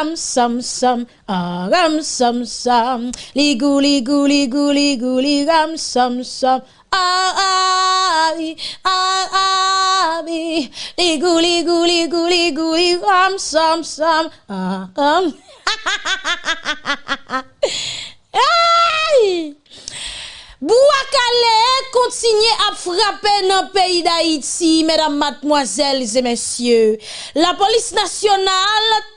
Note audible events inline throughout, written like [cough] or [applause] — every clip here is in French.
ram sam sam, ah ram sam sam, li gou li gou li gou li gou li ram sam sam. Ah ah oui, ah ah oui, li gou li gou li gou li gou li ram sam sam, ah ram. Aïe! Bouakale continue à frapper dans le pays d'Haïti, mesdames, mademoiselles et messieurs. La police nationale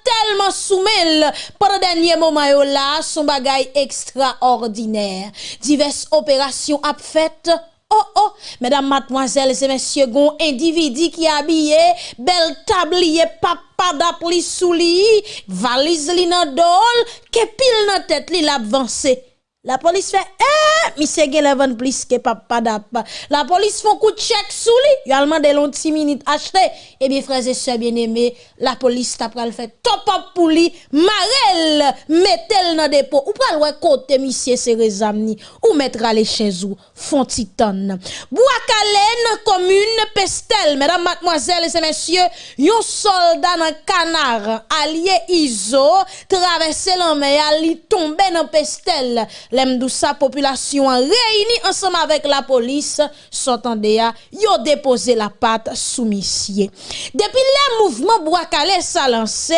tellement soumelle pendant dernier moment là, son bagage extraordinaire. Diverses opérations à faites Oh oh, mesdames, mademoiselles et messieurs, gon individu qui habillé, bel tablier, papa d'appli sous li, valise li nan dol, ke pile nan tête li l'avancé. La police fait, eh! Monsieur gen plus que papa d'ap. La police font coup de chèque sous lui. Yo allemand de long 10 minutes acheté. Eh bien, frères et sœurs bien-aimés, la police t'a pral fait top up pour lui. Marel, mettez-le dans dépôt. Ou pral ouais côté monsieur Serezamni. Ou mettra les chez vous. Font titan. Boakalen, commune Pestel. Mesdames, mademoiselles et messieurs, yon soldat dans canard, allié Iso, traversé la mer, li tombé dans Pestel. L'aime sa population réunie ensemble avec la police, s'entendait ya, yo déposé la patte sous Depuis le mouvement Boakale sa lancé,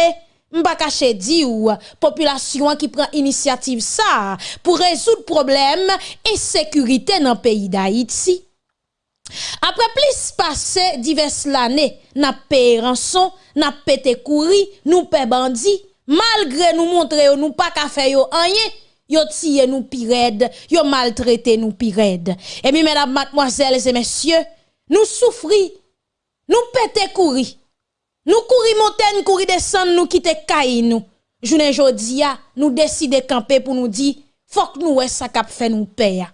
m'pa di ou population qui prend initiative ça pour résoudre problème et sécurité dans le pays d'Haïti. Après plus passé diverses l'année, n'a payé rançon, n'a pété couri, nous paie bandit, malgré nous montrer nous pas ka faire yo rien Yo tire nous pirède, yo maltraité nous pirède. Et bien, mesdames, mademoiselles et messieurs, nous souffrons, nous pété courir. Nous courir montagne, courir descendre, nous quitter caille nous. Journée jodia, nous décider camper pour nous dire, faut que nous ça cap fait nous payer.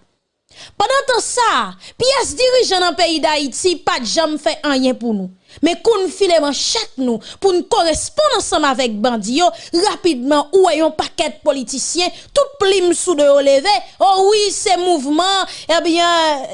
Pendant ça, pièce dirigeant dans pays d'Haïti, pas jamais fait rien pour nous. Mais qu'on file chaque nous pour nous correspondre ensemble avec bandio rapidement ou ayons paquet politiciens tout plim sous de levé. Oh oui ces mouvements eh bien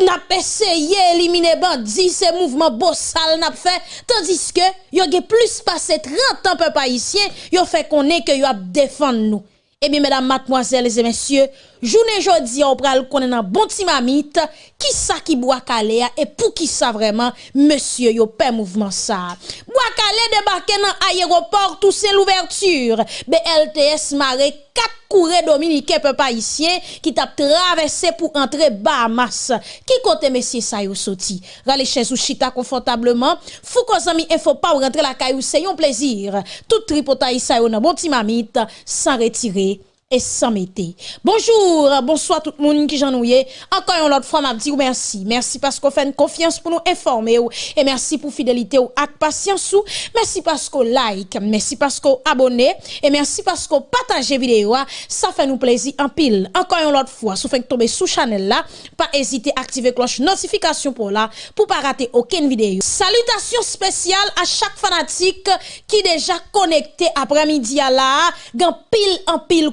n'a essayé éliminer bandit ces mouvements bossal n'a fait. Tandis que yo plus passé 30 ans peuple haïtien fait connaître que yo a nous. Eh bien, mesdames, mademoiselles et messieurs, Jounen jodi an pral konen nan bon ti mamit, ki sa ki Bwakale a, e pou ki sa vreman, monsye yo pe mouvman sa. Bwakale debake nan ayeroport ou se l'ouverture, BLTS mare kat koure dominike pe pa isye, ki tap travesse pou entre Bahamas. Ki kote mesye sa yo soti? Rale ches ou chita konfortableman, fou kon zami e fo pa ou rentre la kay ou se yon plezir. Tout tripota yi sa yo nan bon ti mamit, san retire. Et sans mettre. Bonjour, bonsoir tout le monde qui j'en Encore une autre fois, m'a dit merci. Merci parce qu'on fait une confiance pour nous informer et merci pour fidélité ou avec patience ou. Merci parce qu'on like, merci parce qu'on abonne et merci parce qu'on partage vidéo. Ça fait nous plaisir en pile. Encore une autre fois, si vous faites tomber sous channel là, pas hésiter à activer cloche notification pour là pour pas rater aucune vidéo. Salutations spéciales à chaque fanatique qui déjà connecté après-midi là, gan pile en pile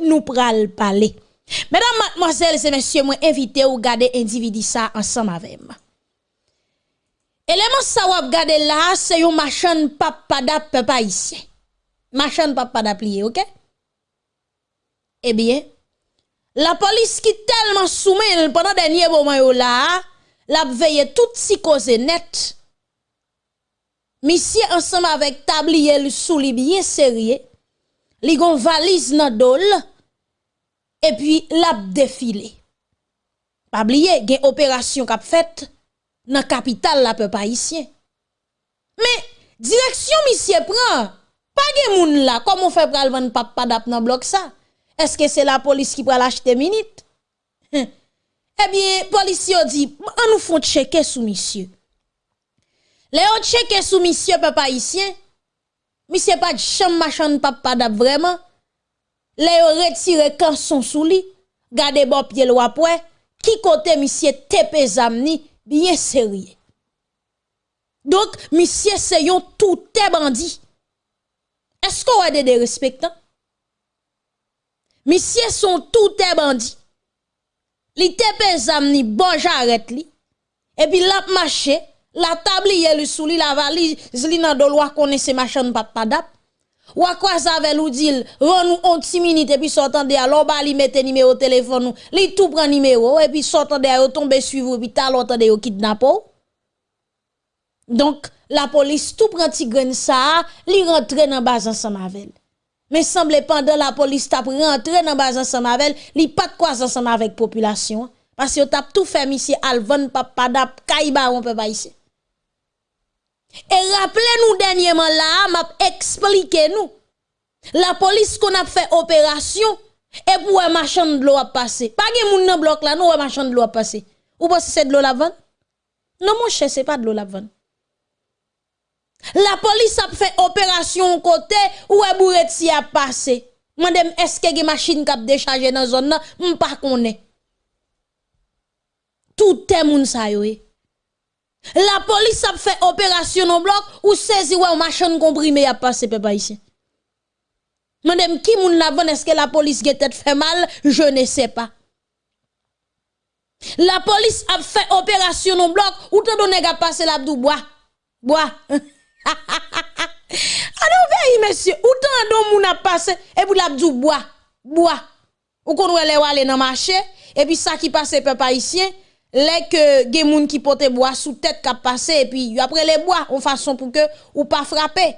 nous pral parler. Mesdames, mademoiselles et messieurs, moi invité ou garder individu ça ensemble avec moi. Élément ça ou garder là, c'est un machin papa d'ap pas ici. Machin papa plié, OK? Eh bien, la police qui tellement soumet pendant dernier moment là, l'a veillé toute psychose net. Monsieur ensemble avec tablier sous li bien sérieux li gon valise nan dol, et puis l'a défilé. Pas oublier, gen opération kap fait nan capitale la peuple haïtien. Mais direction monsieur prend, pas gen moun là, comment fait pral vendre papa dap nan bloc? Est-ce que c'est la police qui pral acheter minute? eh bien, policier dit, on nous font checker sous monsieur. Léon checker sous monsieur peuple haïtien, Monsieur pas de chambre machin papa d'ab vraiment. Les retire quand son sous lit. Gade bon pied le après. Qui côté monsieur tepe zamni bien sérieux. Donc monsieur c'est yon tout bandit. Est-ce qu'on a des respectants? Monsieur sont tout bandit. Li tepe zamni bon j'arrête li. Et puis l'a marché, La tablier le sous la valise li nan do loi ces machin pas padap. Ou quoi ça avec nous dit, rend nous un petit minute et puis sortant de alors ba li mette numéro téléphone nous, li tout prend numéro et puis sortant de yo tomber suivre puis tal entendre yo kidnapper. Donc la police tout prend ti grain ça, li rentre dans base ensemble avec. Mais semble pendant la police t'a rentré dans base ensemble avec, li pas de quoi ensemble avec population parce que t'a tout fait monsieur Alvan papa dap kaiba on peut pas ici. Et rappelez-nous dernièrement là, m'a expliqué nous. La police qu'on a fait opération et pour un machin de l'eau a passé. Pas de moun nan bloc là, non, un machin de l'eau a passé. Ou pas c'est de l'eau la vente? Non, mon cher, c'est pas de l'eau la vente. La police a fait opération côté où un bourretier a passé. Madame, est-ce que une machine a déchargé dans zone là? M'pas connaît. Tout est moun sa. La police a fait opération au bloc ou saisi ouais machin comprimé a passé peuple ici. Madame qui moun la est-ce que la police tête fait mal, je ne sais pas. La police a fait opération au bloc ou te donné a passé l'abdou bois? Bois. [laughs] Alors veille monsieur, ou tant don moun a passé et puis l'abdou bois? Bois. Ou qu'on aller aller dans marché et puis ça qui passe peuple haïtien les que moun qui porte bois sous tête qui passé et puis après les bois en façon pour que ou pas frapper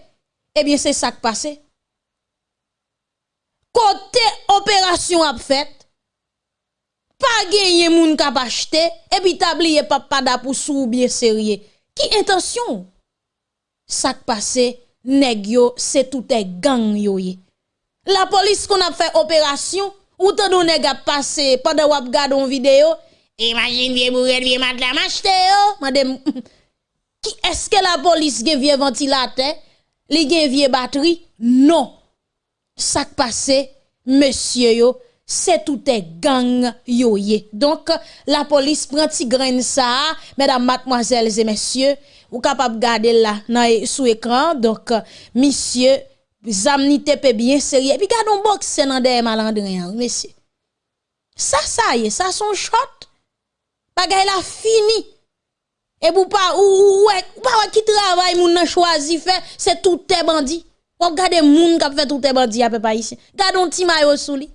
eh bien c'est ça qui passe. Côté opération a fait pas gagné moun qui acheté et puis tablier papa da pour sou bien sérieux qui intention? Ça qui passe nèg c'est tout est gang yo la police qu'on a fait opération ou tant nèg a passé pendant ou a regardé une vidéo Imagine vie bourrel, vie oh. madame acheté yo. Madame, qui est-ce que la police gen vie ventilateur? Li gen vie batterie? Non. Ça passe, monsieur yo, c'est tout est gang yo ye. Donc, la police prend ti grain ça, mesdames, mademoiselles et messieurs, ou capable garder là, sous écran. Donc, monsieur, zamni tepe bien sérieux. Puis, gardons boxe nan de malandrin, monsieur. Ça, ça y est, ça son shot. Bagay la fini. Et pour pas ou ouais, pas qui travaille moun nan choisi fait, c'est tout tes bandits. Regardez moun qui fait tout tes bandits à peu pas ici. Gardons ti mayo sou li.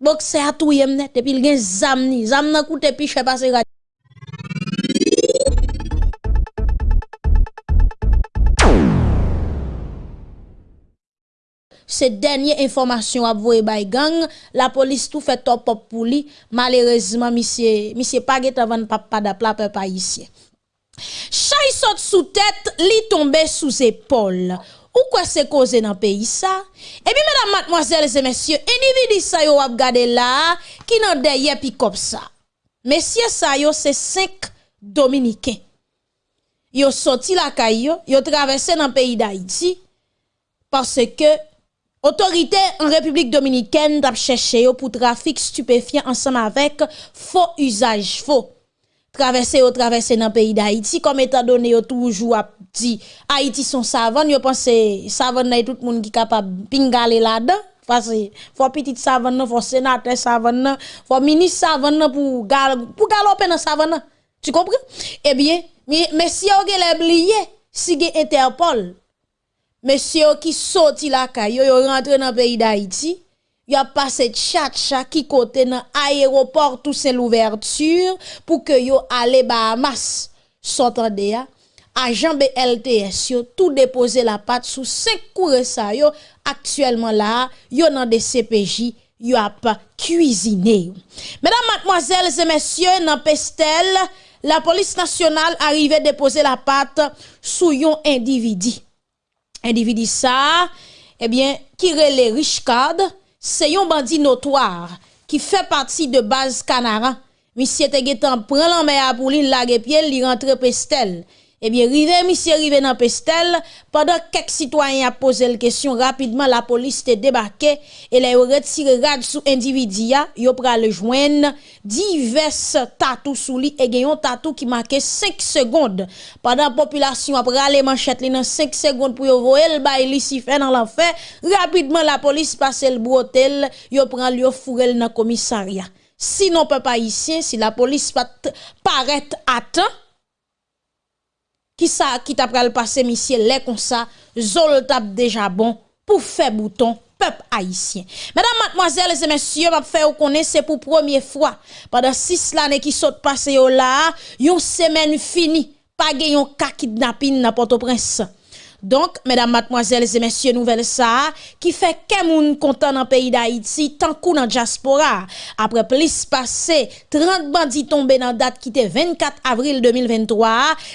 Boxe a tout yem net depuis il gen zam ni, zam nan koute piche passer ces dernières informations à voyer by gang, la police tout fait top pop pour lui. Malheureusement, monsieur, monsieur pas avant papa d'apla papa ici. Chay saute sous tête, li tombe sous épaule. Ou quoi c'est causé dans le pays ça? Et puis, mesdames, mademoiselles et messieurs, individu ça yo ap gade là, qui nan derrière pi comme ça. Messieurs ça yo, c'est cinq dominicains. Yo sorti la caillou, yo traversé dans le pays d'Haïti, parce que Autorité en République dominicaine d'ap cherché pour trafic stupéfiant ensemble avec faux usage faux. Traverser au traverser dans le pays d'Haïti comme étant donné yo toujours dit Haïti son savane, yo pense savane tout le monde qui capable pingaler là-dedans. Parce que faut petit savane, faut sénateur savane, faut ministre savane pour gal pour galoper dans savane. Tu comprends? Eh bien, mais si on a oublié, si Interpol Monsieur qui sorti la caille, yo rentré dans le pays d'Haïti, yo a passé chat chat qui côté dans aéroport tout c'est l'ouverture pour que yo aller Bahamas. S'entendez ya? Agent BLTS yo tout déposé la patte sous cinq cours ça yo actuellement là, yo dans des CPJ yo a pas cuisiné. Mesdames, mademoiselles et messieurs, dans Pestel, la police nationale arrivait déposer la patte sous yon individu Individi sa, ebyen, kire le richkade, se yon bandi notwar ki fe pati de baz kanaran. Misye te getan pren lan me apoulin lage piel li rentre pestel. Eh bien, rive, monsieur rive dans Pestel, pendant quelques citoyens a posé la question rapidement, la police te débarqué et les retiré rad sous individu, yo pral joindre divers tatou sous lui et gayon tatou qui marquait 5 secondes. Pendant la population après les manchettes li dans 5 secondes pour yo voyer le bail li si fait dans l'enfer, rapidement la police passe le brotel, yo prend yo fourel dans commissariat. Sinon peuple haïtien, si la police pas paraît à temps qui ça qui t'a pral passer monsieur les comme ça, zol tap déjà bon pour faire bouton peuple haïtien. Mesdames, mademoiselles et messieurs, m'a fait connaître c'est pour première fois pendant six années qui sont passées là, une semaine finie, pas yon ka kidnapping dans Port-au-Prince. Donc, mesdames, mademoiselles et messieurs, nouvelle ça, qui fait que moun content dans le pays d'Haïti, tant qu'on dans diaspora. Après plus passé 30 bandits tombés dans date qui était 24 avril 2023,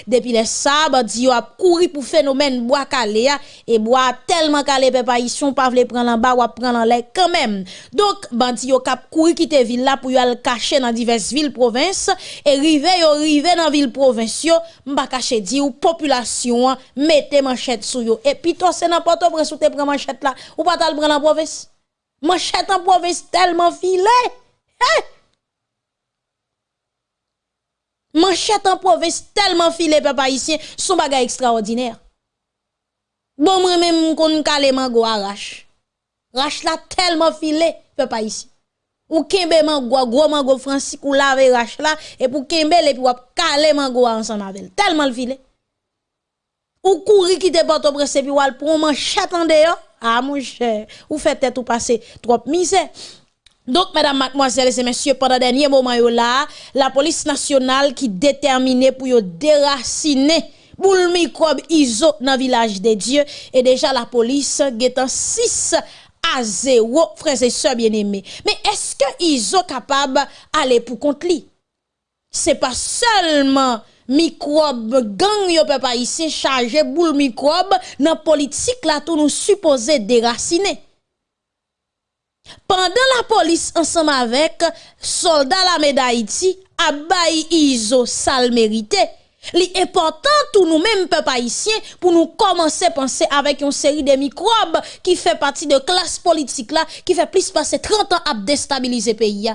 depuis les ça, bandits ont couru pour phénomène bois calé, et bois tellement calé, peuple haïtien, pas voulu prendre en bas ou prendre en l'air quand même. Donc, bandits ont cap couru quitter ville là pour aller cacher dans diverses villes provinces, et rivé, yo rivé dans ville province, m'ba caché dit ou population, mettez manchette sou yo. Et puis toi, c'est n'importe quoi sous tes manchette là. Ou pas t'al prendre en province? Manchette en province tellement filé. Hein? Manchette en province tellement filé, papa ici, son bagage extraordinaire. Bon, moi même, qu'on calé mango arrache. Rache là tellement filé, papa ici. Ou kembe mango, gros mango francis, ou lave rache là, et pour kembe, et puis ou calé mango ensemble avec Tellement le filet. Ou courir qui te porte au presse puis ou al manchette en dehors. Ah mon cher, ou fait tête ou passer trop misère. Donc, mesdames, mademoiselles et messieurs, pendant le dernier moment la police nationale qui déterminée pour déraciner boule microbe ISO dans le village des dieux. Et déjà, la police en 6 à 0, frères et sœurs bien-aimés. Mais est-ce que ISO capable d'aller pour contre lui? C'est pas seulement microbe gang yo peuple ici chargé boule microbe dans politique là tout nous supposé déraciner. Pendant la police ensemble avec soldats la médaille a iso sal mérité. Li important tout nous mêmes peuple haïtien pour nous commencer à penser avec une série de microbes qui fait partie de classe politique là qui fait plus passer 30 ans à déstabiliser pays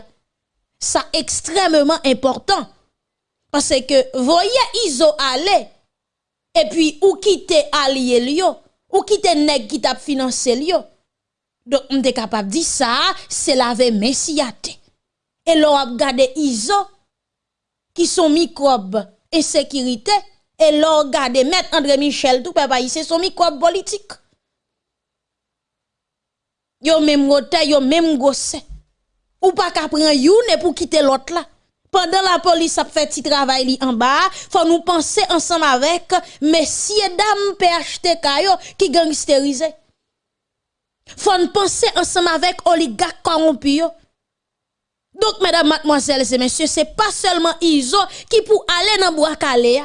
ça extrêmement important parce que voyez Iso aller et puis ou quitter allié lio? Ou quitter nèg qui t'a financé lio? Donc on est capable de dire ça, c'est la messiate. Et l'on a regardé Iso qui sont microbes et sécurité et l'on regardé mettre André Michel tout papa c'est son microbe politique. Yo même rote, yo même gosse. Ou pas qu'à prendre youne pour quitter l'autre là pendant la police a fait petit travail en bas, faut nous penser ensemble avec messieurs dames PHTK qui gangsterisé. Faut nous penser ensemble avec oligarques corrompus. Donc mesdames, mademoiselles et messieurs, c'est pas seulement Iso qui pour aller dans bois calé.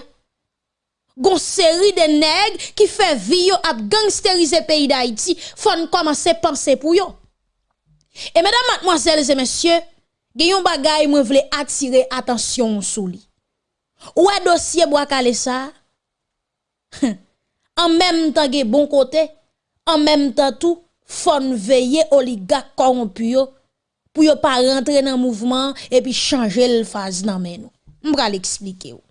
Gon série de nègres qui fait vie à gangsteriser pays d'Haïti, faut commencer à penser pour yo. Et mesdames, mademoiselles et messieurs, Gayon bagay mwen vle attirer attention sou li. Ou a dossier bois calé en même temps ge bon côté, en même temps tout fon veiller oligarque corrompu pour yo pas rentrer dans mouvement et puis changer le phase nan men nou. M'bra l'expliquer ou.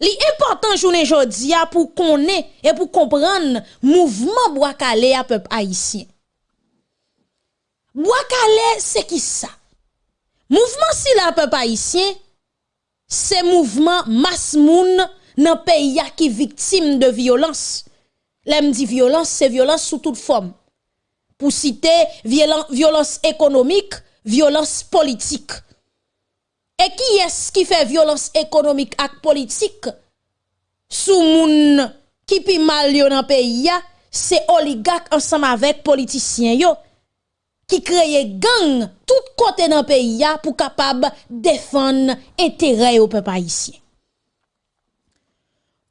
Li important journée jodi a pour connaître et pour comprendre mouvement bois calé à peuple haïtien. Bois calé c'est qui ça? Mouvment si la pe pa isyen, se mouvment mas moun nan pe ya ki viktim de violans. Lem di violans, se violans sou tout fom. Pou site violans ekonomik, violans politik. E ki es ki fe violans ekonomik ak politik? Sou moun ki pi mal yo nan pe ya, se oligak ansam avek politisyen yo. ki kreye gang tout kote nan peyi ya pou kapab defan entere yo pe pa isye.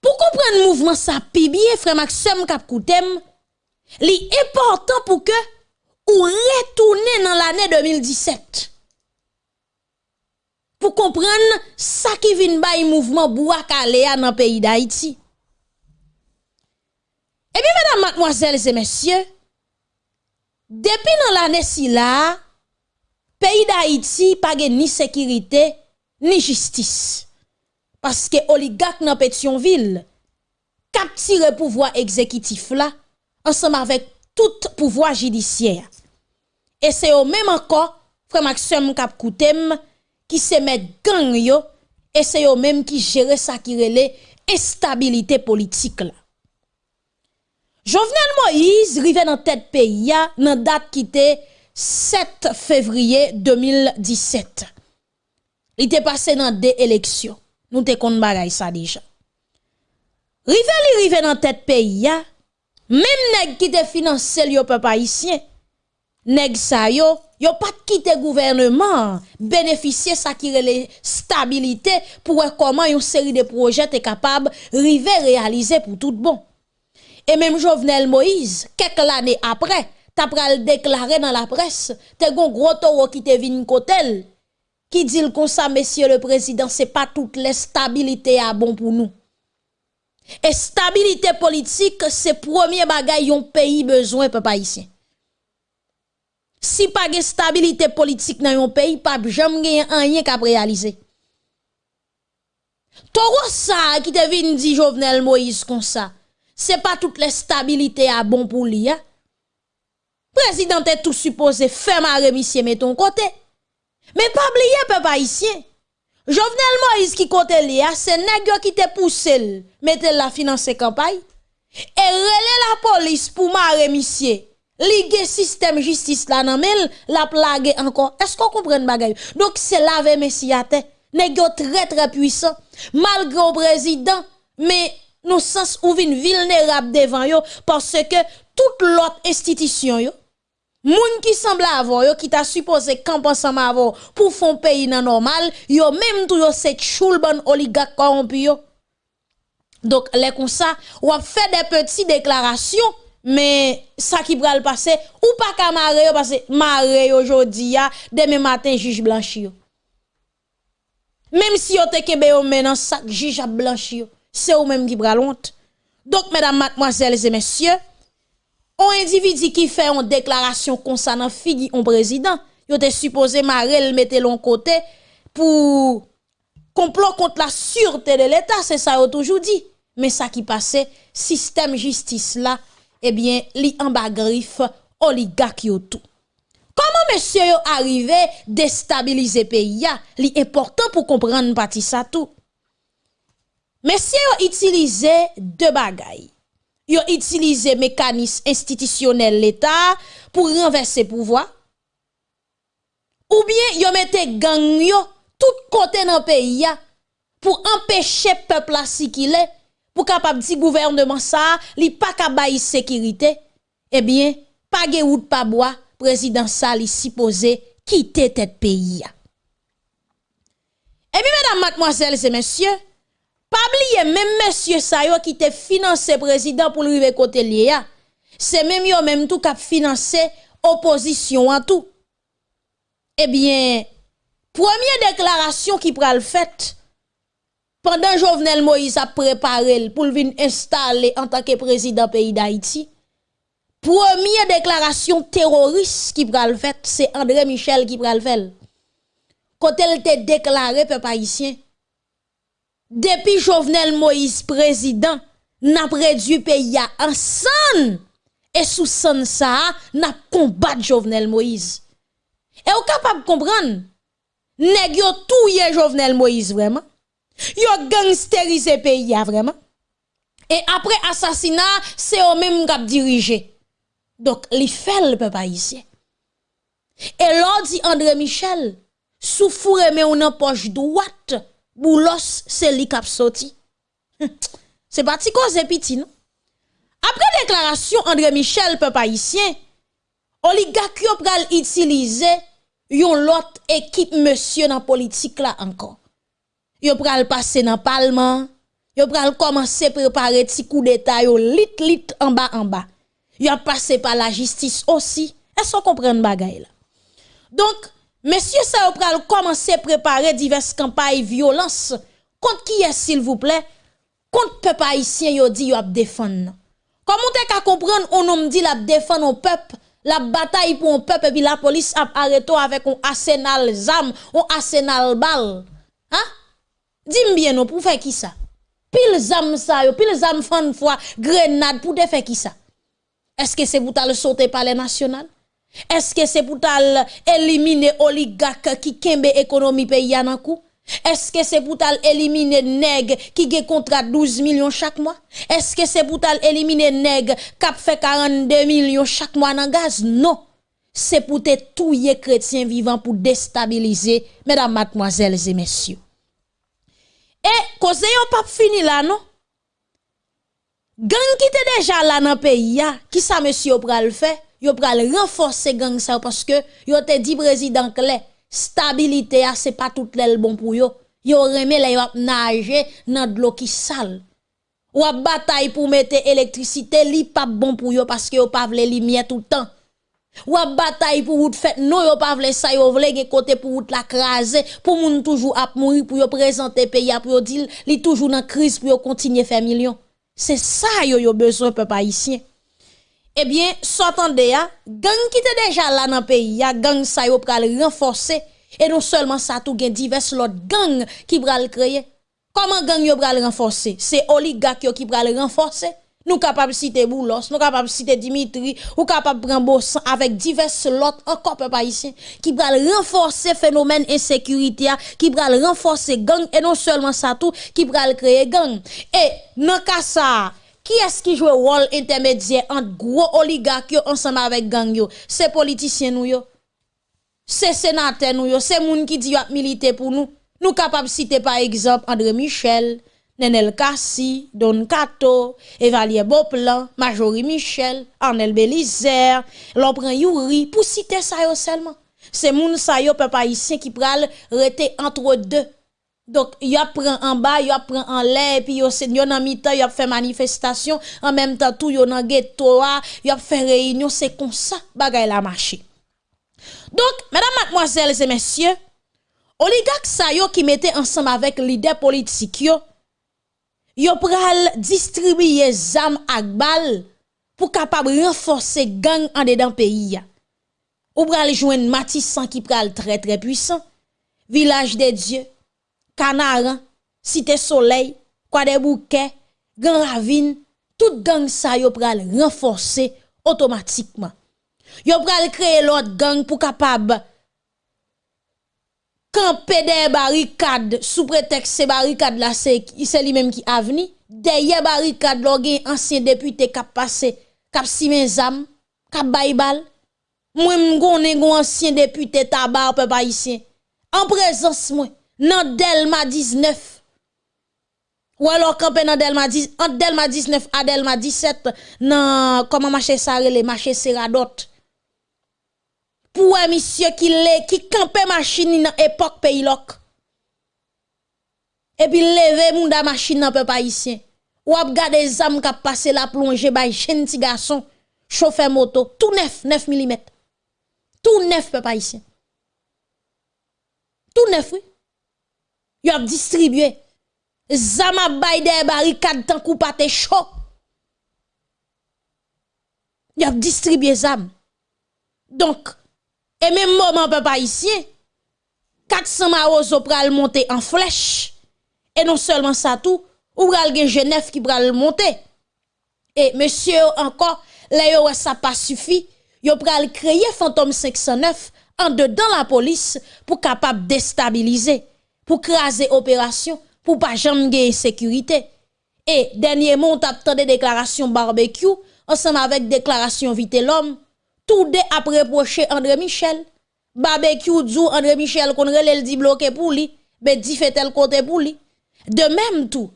Pou kompren mouvman sa pi biye frem ak sem kap koutem, li important pou ke ou retourne nan l'anè 2017. Pou kompren sa ki vin bay mouvman bouak alea nan peyi da iti. Ebi, eh mèdam, matmoazèl, zè mèsyè, Depi nan l'anè si la, peyi da Haiti page ni sekirite, ni jistis. Paske oligak nan Petionville, kap tire pouvoi ekzekitif la, ansam avèk tout pouvoi jidisyer. E se yo mèm anko, fre Maxime kap koutem, ki se met gang yo, e se yo mèm ki jere sakirele estabilite politik la. Jovenel Moïse rive nan tèt peyi ya nan dat ki te 7 fevriye 2017. Li te pase nan de eleksyon. Nou te kon bagay sa deja. Rive li rive nan tèt peyi ya, mèm neg ki te finanse li yo pe pa isyen. Neg sa yo, yo pat ki te gouvernement, benefisye sa ki rele stabilite pou wè koman yon seri de proje te kapab rive realize pou tout bon. Et même Jovenel Moïse, quelques années après, t'as pral déclaré dans la presse, t'es gon gros taureau qui te vin kotel, qui dit comme ça, monsieur le président, c'est pas toute la stabilité à bon pour nous. Et stabilité politique, c'est premier bagay yon pays besoin, papa ici. Si pas de stabilité politique dans yon pays, pas jamais rien qu'à réaliser. Toro ça qui te vin dit Jovenel Moïse comme ça c'est pas toute la stabilité à bon pour lui. Hein? Président est tout supposé faire ma remission met ton côté. Mais pas oublier peuple haïtien. Jovenel Moïse qui côté li, hein, c'est nèg qui te poussé, mettez la financer campagne. Et relè la police pour ma remission. Ligue système justice là nan la plague encore. Est-ce qu'on comprend bagay? Donc c'est laver messiate. Nèg très très puissant malgré le président mais nous sens ou vin vulnérable devant yo parce que toute l'autre institution yo moun qui semble avoir yo qui t'a supposé camp ensemble avoir pour fond pays nan normal yo même tout yo c'est choul oligarque corrompu yo. Donc les comme ça ou a fait des petites déclarations mais ça qui va le passer ou pas qu'à marrer parce que marrer aujourd'hui demain matin juge blanchi même si yo te kebe yo maintenant sac juge a blanchi c'est eux même qui honte. Donc, mesdames, mademoiselles et messieurs, un individu qui fait une déclaration concernant figi un président, il était supposé marrer le mettre l'on côté pour complot contre la sûreté de l'État, c'est ça a toujours dit. Mais ça qui passait, système justice là, eh bien, li en griffe, oligarque tout. Comment monsieur yo arrivé déstabiliser pays li important pour comprendre parti ça tout. Utilisé deux bagailles. Ils ont utilisé mécanisme institutionnel l'État pour renverser pouvoir. Ou bien ont mis gang yo tout côté dans le pays pour empêcher le peuple à est pour capable dire gouvernement ça, li pas capable sécurité. Eh bien, pas de ou pas bois, président ça li supposé quitter tête pays. Et bien mesdames, mademoiselles et messieurs, pas oublier même monsieur Sayo qui te financé président pour lui côté lié c'est même yo même tout qui financé opposition en tout. Eh bien première déclaration qui pral fait pendant Jovenel Moïse a préparé pour venir installer en tant que président pays d'Haïti première déclaration terroriste qui pral fait c'est André Michel qui pral fait quand elle te déclaré peuple haïtien depuis Jovenel Moïse président, n'a réduit pays en san et sous san ça, n'a combattu Jovenel Moïse. Et vous capable de comprendre, nèg yo touye Jovenel Moïse vraiment. Yo gangsterisé pays vraiment. Et après assassinat, c'est eux même qui dirigé. Donc, li fait le peuple haïtien. Et l'on dit André Michel, souffre mais on en poche droite Boulos, c'est li kap sorti. [laughs] c'est parti cause petit, non? Après déclaration André Michel, peuple haïtien, oligarque yo pral utiliser yon lot équipe monsieur dans politique là encore. Yo pral passer dans parlement, yo pral commencer préparer ti coup d'état yo lit lit en bas en bas. Yo passé par la justice aussi. Est-ce qu'on comprend bagay là? Donc, Monsieur ça pral commencer préparer diverses campagnes violence contre qui est s'il vous plaît? Contre peuple haïtien yo dit yo a défendre. Comment t'es qu'à comprendre on nous dit la défendre au peuple la bataille pour un peuple et puis la police a arrêté avec un arsenal zam, un arsenal bal. Hein? Dis-moi bien non pour faire qui ça? Pile zam ça yo, pile zam fan fois grenade pour faire qui ça? Est-ce que c'est pour le sauter par les nationales? Est-ce que c'est pour éliminer oligarque qui kembe économie pays? Est-ce que c'est pour éliminer nèg qui a contrat 12 millions chaque mois? Est-ce que c'est pour éliminer nèg qui fait 42 millions chaque mois dans gaz? Non. C'est pour te touiller chrétiens vivants pour déstabiliser, mesdames, mademoiselles et messieurs. Et, cause yon pas fini là, non? Gang qui était déjà là dans le pays, qui ça monsieur pral fait? Yo pral renforcer gang ça parce que yo te dit président clé stabilité c'est pas tout le bon pour yo. Yo remet les yo nager dans de l'eau qui sale. Ou bataille pour mettre électricité li pas bon pour yo parce que yo pas vle lumière tout le temps. Ou bataille pour vous fait non yo pas vle ça yo vle gen côté pour vous la craser pour moun toujours ap mourir pour yo présenter pays pour yo dire li toujours dans crise pour yo continuer faire millions. C'est ça yo yo besoin peuple haïtien. Eh bien, s'entendez ya, gang qui était déjà là dans le pays, ya gang ça yo pral renforcer et non seulement ça tout gen divers l'autre gang qui pral créer. Comment gang yo pral renforcer? C'est oligarque qui pral renforcer? Nous capables citer Boulos, nous capables citer Dimitri, ou capable prendre avec divers l'autre encore peuple haïtien qui pral renforcer phénomène insécurité, qui pral renforcer gang et non seulement ça tout qui pral créer gang. Et dans cas ça qui est-ce qui joue rôle intermédiaire entre gros oligarques ensemble avec gang yo? C'est politiciens nous yo. C'est sénateur nous yo, c'est moun qui dit yo militer pour nous. Nous capables citer par exemple André Michel, Nenel Kassi, Don Kato, Evalier Boplan, Majorie Michel, Arnel Belizer, l'on prend Yuri, pour citer ça seulement. C'est moun sa yo peuple haïtien qui pral rester entre deux. Donc, y a pris en bas, y a pris en l'air, puis yo c'est en mi-temps, a fait manifestation, en même temps tout yo nan ghetto, y a fait réunion, c'est comme ça bagay la marché. Donc, mesdames, mademoiselles et messieurs, oligarques sa qui mettaient ensemble avec leader politique yo, yo pral distribuer zam ak bal pour capable renforcer gang en dedans pays Ou pral Matissan qui pral très très puissant, village des dieux, Canaran, Cité Soleil, des Bouquets, Grand Ravine, tout gang ça yo pral renforcer automatiquement. Yo pral créer l'autre gang pour capable camper des barricades sous prétexte ces barricades là c'est lui même qui a venu. Derrière barricade là gen ancien député qui passé cap simen zam cap baybal moi m'gonne gon ancien député tabac peuple haïtien. En présence moi nan Delma 19. Ou alors campé dans Delma 10 entre Delma 19 à Delma 17 nan comment marché ça les marché Seradot. Pour un monsieur qui lè qui campé machine dans époque pays loc. Et puis lever moun da machine nan peuple haïtien. Ou ap gade zam k'ap passer la plongée bay gentil garçon chauffeur moto tout neuf 9 mm. Tout neuf peuple haïtien. Tout neuf oui. Y a distribué. Zama bay des barricades tant coup te chaud. Y a distribué zam. Donc, et même moment papa ici, 400 marozo pral monter en flèche. Et non seulement ça tout, ou pral gen Genève qui pral monter. Et monsieur encore, là yo ça pas suffi, yo pral créer fantôme 509 en dedans la police pour capable déstabiliser pour craser opération, pour pas jamais sécurité. Et dernier mot, on des déclarations barbecue, ensemble avec déclaration vite l'homme, tout de après André Michel. Barbecue dit André Michel qu'on relève dit bloqué pour lui, mais dit fait tel côté pour lui. De même tout,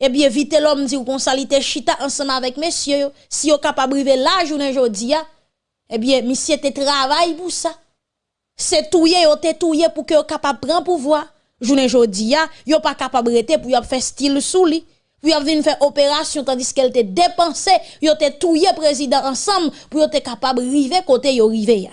eh bien, vite l'homme dit qu'on salite chita ensemble avec messieurs, si vous capable de la journée aujourd'hui, eh bien, monsieur te travail pour ça. C'est touye, ou te touye pour que vous capable prendre pouvoir journée ya, yo pas capable rete pour y faire style sous li. Pour y faire opération tandis qu'elle te dépensé, yo te touye président ensemble pour y capable river côté yo rive ya.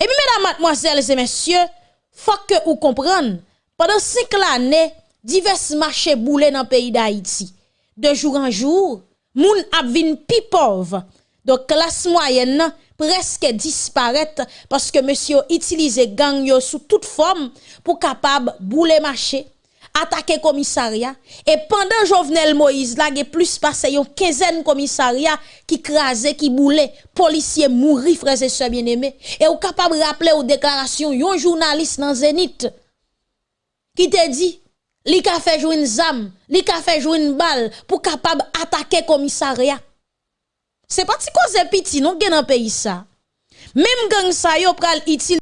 Et puis mesdames, mademoiselles et messieurs, faut que vous compreniez, pendant cinq années, divers marchés boulés dans le pays d'Haïti. De jour en jour, moun ap vin pi pauvre. Donc classe moyenne presque disparaître parce que monsieur utilise gang yo sous toute forme pour capable bouler marché attaquer commissariat. Et pendant Jovenel Moïse là il plus passé une quinzaine commissariat qui crasé qui boulait policier mourir frères et sœurs bien-aimés. Et ou capable rappeler aux déclarations yon journaliste dans Zénith qui te dit, li ka fait jouer une zam, li ka fait jouer une balle pour capable attaquer commissariat. C'est pas si cause petit non gen dans pays ça. Même gang ça yo pral utile